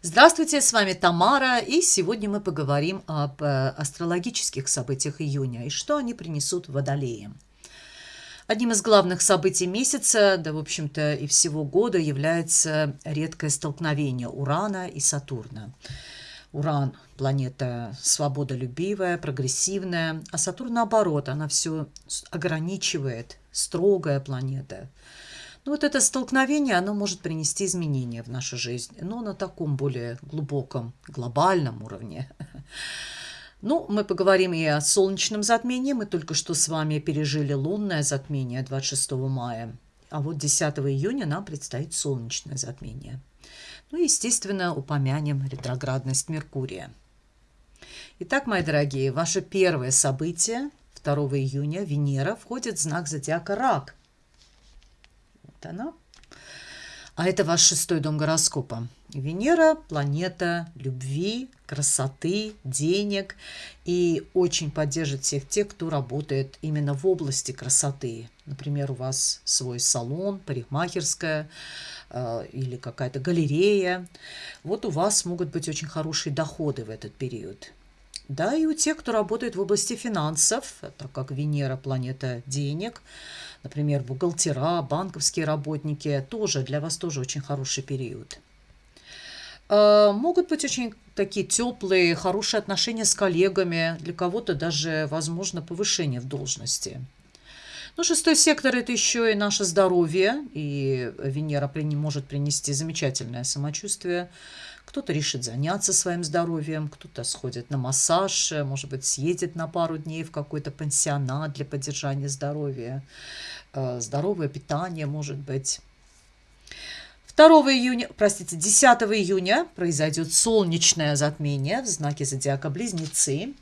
Здравствуйте, с вами Тамара, и сегодня мы поговорим об э, астрологических событиях июня и что они принесут водолеям. Одним из главных событий месяца, да, в общем-то, и всего года является редкое столкновение Урана и Сатурна. Уран – планета свободолюбивая, прогрессивная, а Сатурн, наоборот, она все ограничивает, строгая планета – ну, вот это столкновение, оно может принести изменения в нашу жизнь, но на таком более глубоком, глобальном уровне. Ну, мы поговорим и о солнечном затмении. Мы только что с вами пережили лунное затмение 26 мая. А вот 10 июня нам предстоит солнечное затмение. Ну, естественно, упомянем ретроградность Меркурия. Итак, мои дорогие, ваше первое событие 2 июня Венера входит в знак зодиака Рак. Она. А это ваш шестой дом гороскопа. Венера – планета любви, красоты, денег и очень поддержит всех тех, кто работает именно в области красоты. Например, у вас свой салон, парикмахерская э, или какая-то галерея. Вот у вас могут быть очень хорошие доходы в этот период. Да, и у тех, кто работает в области финансов, так как Венера – планета денег – например, бухгалтера, банковские работники, тоже для вас тоже очень хороший период. А, могут быть очень такие теплые, хорошие отношения с коллегами, для кого-то даже возможно повышение в должности. Ну, шестой сектор – это еще и наше здоровье, и Венера может принести замечательное самочувствие. Кто-то решит заняться своим здоровьем, кто-то сходит на массаж, может быть, съедет на пару дней в какой-то пансионат для поддержания здоровья. Э, здоровое питание, может быть. 2 июня, простите, 10 июня произойдет солнечное затмение в знаке зодиака Близнецы.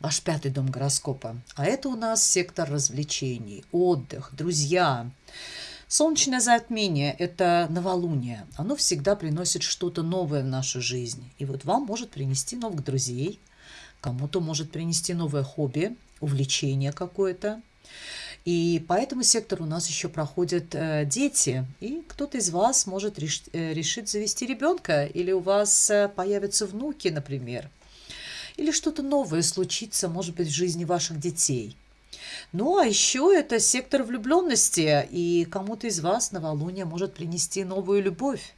Ваш пятый дом гороскопа. А это у нас сектор развлечений, отдых, друзья. Солнечное затмение – это новолуние. Оно всегда приносит что-то новое в нашу жизнь. И вот вам может принести новых друзей, кому-то может принести новое хобби, увлечение какое-то. И по этому сектору у нас еще проходят э, дети, и кто-то из вас может реш, э, решить завести ребенка, или у вас э, появятся внуки, например, или что-то новое случится, может быть, в жизни ваших детей – ну, а еще это сектор влюбленности, и кому-то из вас новолуние может принести новую любовь.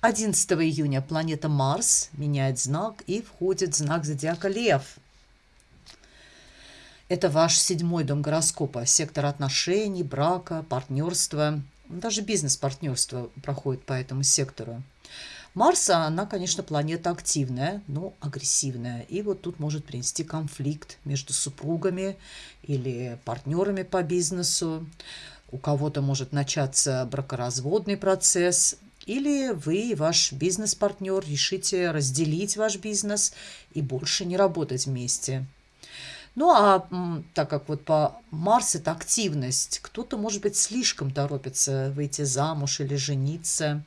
11 июня планета Марс меняет знак и входит в знак зодиака Лев. Это ваш седьмой дом гороскопа, сектор отношений, брака, партнерства. Даже бизнес-партнерство проходит по этому сектору. Марс, она, конечно, планета активная, но агрессивная. И вот тут может принести конфликт между супругами или партнерами по бизнесу. У кого-то может начаться бракоразводный процесс, или вы и ваш бизнес-партнер решите разделить ваш бизнес и больше не работать вместе. Ну а так как вот по Марс это активность, кто-то, может быть, слишком торопится выйти замуж или жениться.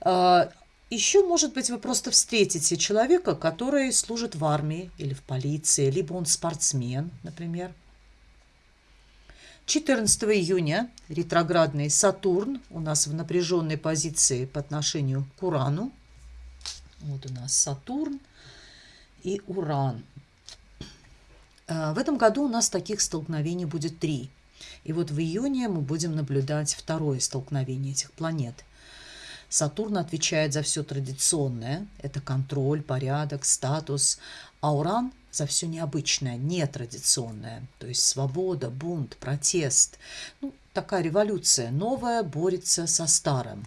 А, еще, может быть, вы просто встретите человека, который служит в армии или в полиции, либо он спортсмен, например. 14 июня ретроградный Сатурн у нас в напряженной позиции по отношению к Урану. Вот у нас Сатурн и Уран. А, в этом году у нас таких столкновений будет три. И вот в июне мы будем наблюдать второе столкновение этих планет – Сатурн отвечает за все традиционное. Это контроль, порядок, статус. А Уран за все необычное, нетрадиционное. То есть свобода, бунт, протест. Ну, такая революция. Новая борется со старым.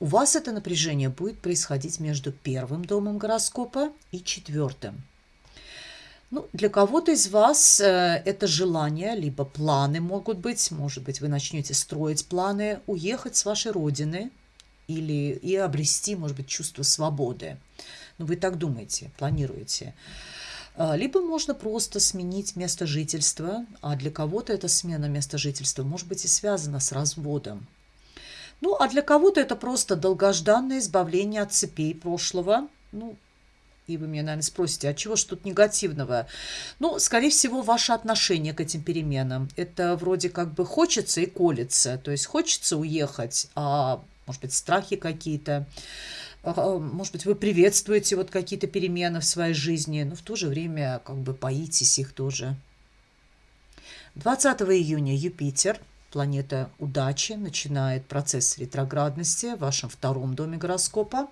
У вас это напряжение будет происходить между первым домом гороскопа и четвертым. Ну, для кого-то из вас э, это желание, либо планы могут быть. Может быть, вы начнете строить планы, уехать с вашей родины, или и обрести, может быть, чувство свободы. Ну, вы так думаете, планируете. А, либо можно просто сменить место жительства, а для кого-то эта смена места жительства может быть и связана с разводом. Ну, а для кого-то это просто долгожданное избавление от цепей прошлого. Ну, И вы меня, наверное, спросите, а чего ж тут негативного? Ну, скорее всего, ваше отношение к этим переменам. Это вроде как бы хочется и колется. То есть хочется уехать, а может быть, страхи какие-то. А, может быть, вы приветствуете вот какие-то перемены в своей жизни, но в то же время как бы боитесь их тоже. 20 июня Юпитер, планета удачи, начинает процесс ретроградности в вашем втором доме гороскопа.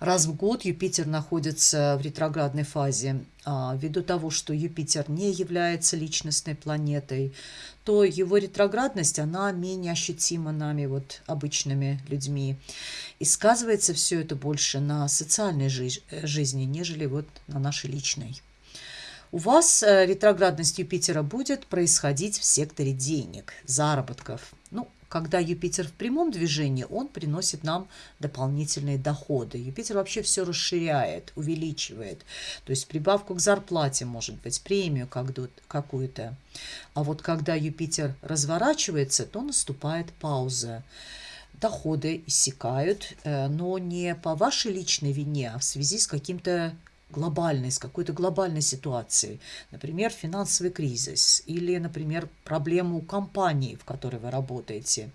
Раз в год Юпитер находится в ретроградной фазе. А, ввиду того, что Юпитер не является личностной планетой, то его ретроградность, она менее ощутима нами, вот обычными людьми. И сказывается все это больше на социальной жи жизни, нежели вот на нашей личной. У вас э, ретроградность Юпитера будет происходить в секторе денег, заработков. Ну, когда Юпитер в прямом движении, он приносит нам дополнительные доходы. Юпитер вообще все расширяет, увеличивает. То есть прибавку к зарплате, может быть, премию какую-то. А вот когда Юпитер разворачивается, то наступает пауза доходы иссякают, э, но не по вашей личной вине, а в связи с каким-то глобальной, с какой-то глобальной ситуацией. Например, финансовый кризис или, например, проблему компании, в которой вы работаете.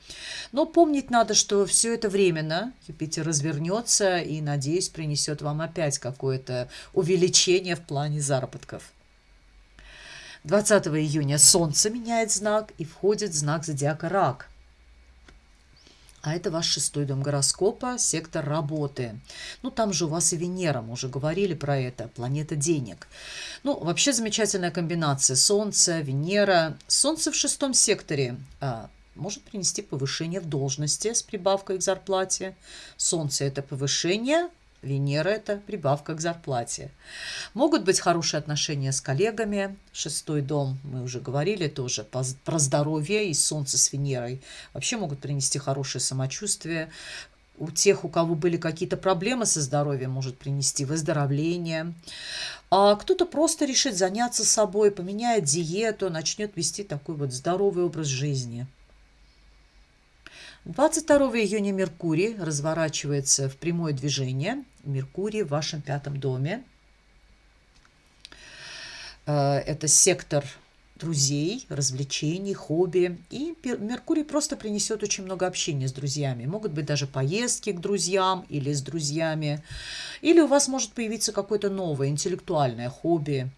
Но помнить надо, что все это временно. Юпитер развернется и, надеюсь, принесет вам опять какое-то увеличение в плане заработков. 20 июня Солнце меняет знак и входит в знак зодиака Рак – а это ваш шестой дом гороскопа, сектор работы. Ну, там же у вас и Венера, мы уже говорили про это, планета денег. Ну, вообще замечательная комбинация. Солнце, Венера. Солнце в шестом секторе а, может принести повышение в должности с прибавкой к зарплате. Солнце – это повышение, Венера – это прибавка к зарплате. Могут быть хорошие отношения с коллегами. Шестой дом, мы уже говорили тоже, про здоровье и Солнце с Венерой. Вообще могут принести хорошее самочувствие. У тех, у кого были какие-то проблемы со здоровьем, может принести выздоровление. А кто-то просто решит заняться собой, поменяет диету, начнет вести такой вот здоровый образ жизни. 22 июня Меркурий разворачивается в прямое движение. Меркурий в вашем пятом доме. Э, это сектор друзей, развлечений, хобби. И Меркурий просто принесет очень много общения с друзьями. Могут быть даже поездки к друзьям или с друзьями. Или у вас может появиться какое-то новое интеллектуальное хобби,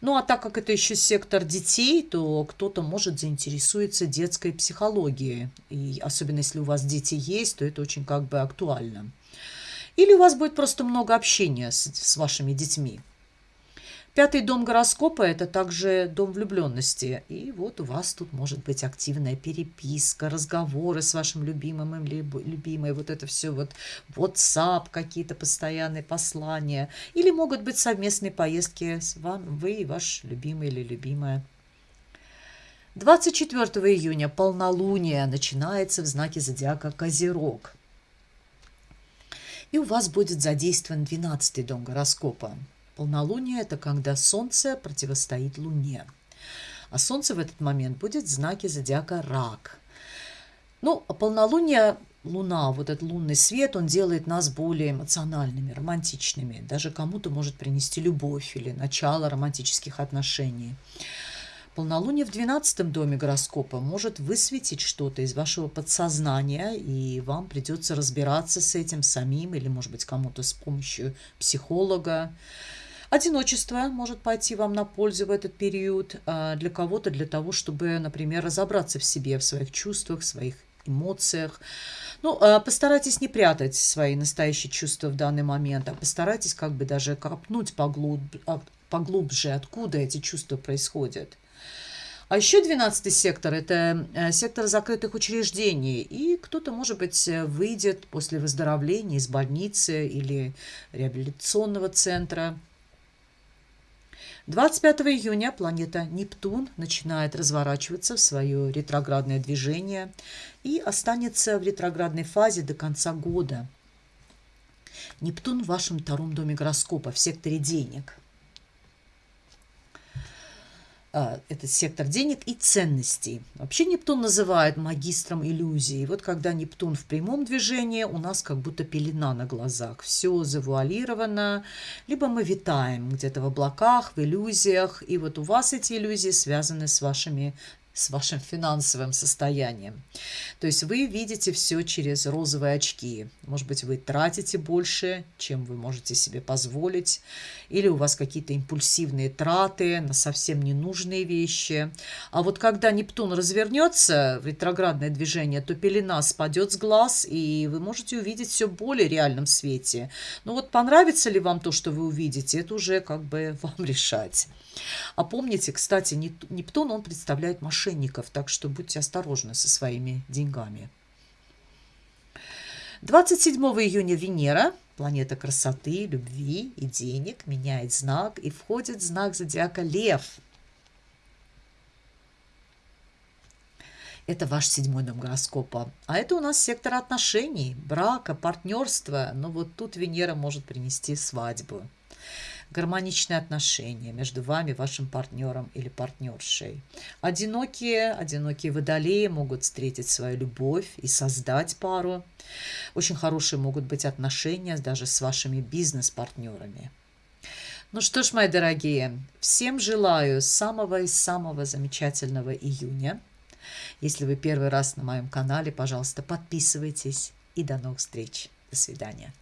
ну а так как это еще сектор детей, то кто-то может заинтересуется детской психологией. И особенно если у вас дети есть, то это очень как бы актуально. Или у вас будет просто много общения с, с вашими детьми. Пятый дом гороскопа – это также дом влюбленности. И вот у вас тут может быть активная переписка, разговоры с вашим любимым или любимой. Вот это все вот WhatsApp, какие-то постоянные послания. Или могут быть совместные поездки с вами, вы и ваш любимый или любимая. 24 июня полнолуние начинается в знаке зодиака Козерог. И у вас будет задействован 12 дом гороскопа. Полнолуние – это когда Солнце противостоит Луне. А Солнце в этот момент будет в знаке зодиака Рак. Ну, а полнолуние, Луна, вот этот лунный свет, он делает нас более эмоциональными, романтичными. Даже кому-то может принести любовь или начало романтических отношений. Полнолуние в 12 доме гороскопа может высветить что-то из вашего подсознания, и вам придется разбираться с этим самим или, может быть, кому-то с помощью психолога. Одиночество может пойти вам на пользу в этот период, а, для кого-то для того, чтобы, например, разобраться в себе, в своих чувствах, в своих эмоциях. Ну, а, постарайтесь не прятать свои настоящие чувства в данный момент, а постарайтесь как бы даже копнуть поглуб... А, поглубже, откуда эти чувства происходят. А еще 12 сектор – это э, сектор закрытых учреждений. И кто-то, может быть, выйдет после выздоровления из больницы или реабилитационного центра – 25 июня планета Нептун начинает разворачиваться в свое ретроградное движение и останется в ретроградной фазе до конца года. Нептун в вашем втором доме гороскопа, в секторе денег. А, этот сектор денег и ценностей. Вообще Нептун называют магистром иллюзий. Вот когда Нептун в прямом движении, у нас как будто пелена на глазах. Все завуалировано, либо мы витаем где-то в облаках, в иллюзиях. И вот у вас эти иллюзии связаны с вашими с вашим финансовым состоянием. То есть вы видите все через розовые очки. Может быть, вы тратите больше, чем вы можете себе позволить, или у вас какие-то импульсивные траты на совсем ненужные вещи. А вот когда Нептун развернется в ретроградное движение, то пелена спадет с глаз, и вы можете увидеть все более реальном свете. Но вот понравится ли вам то, что вы увидите, это уже как бы вам решать. А помните, кстати, Нептун, он представляет мошенников, так что будьте осторожны со своими деньгами. 27 июня Венера, планета красоты, любви и денег, меняет знак и входит в знак зодиака Лев. Это ваш седьмой дом гороскопа. А это у нас сектор отношений, брака, партнерства. Но вот тут Венера может принести свадьбу гармоничные отношения между вами, вашим партнером или партнершей. Одинокие, одинокие водолеи могут встретить свою любовь и создать пару. Очень хорошие могут быть отношения даже с вашими бизнес-партнерами. Ну что ж, мои дорогие, всем желаю самого и самого замечательного июня. Если вы первый раз на моем канале, пожалуйста, подписывайтесь и до новых встреч. До свидания.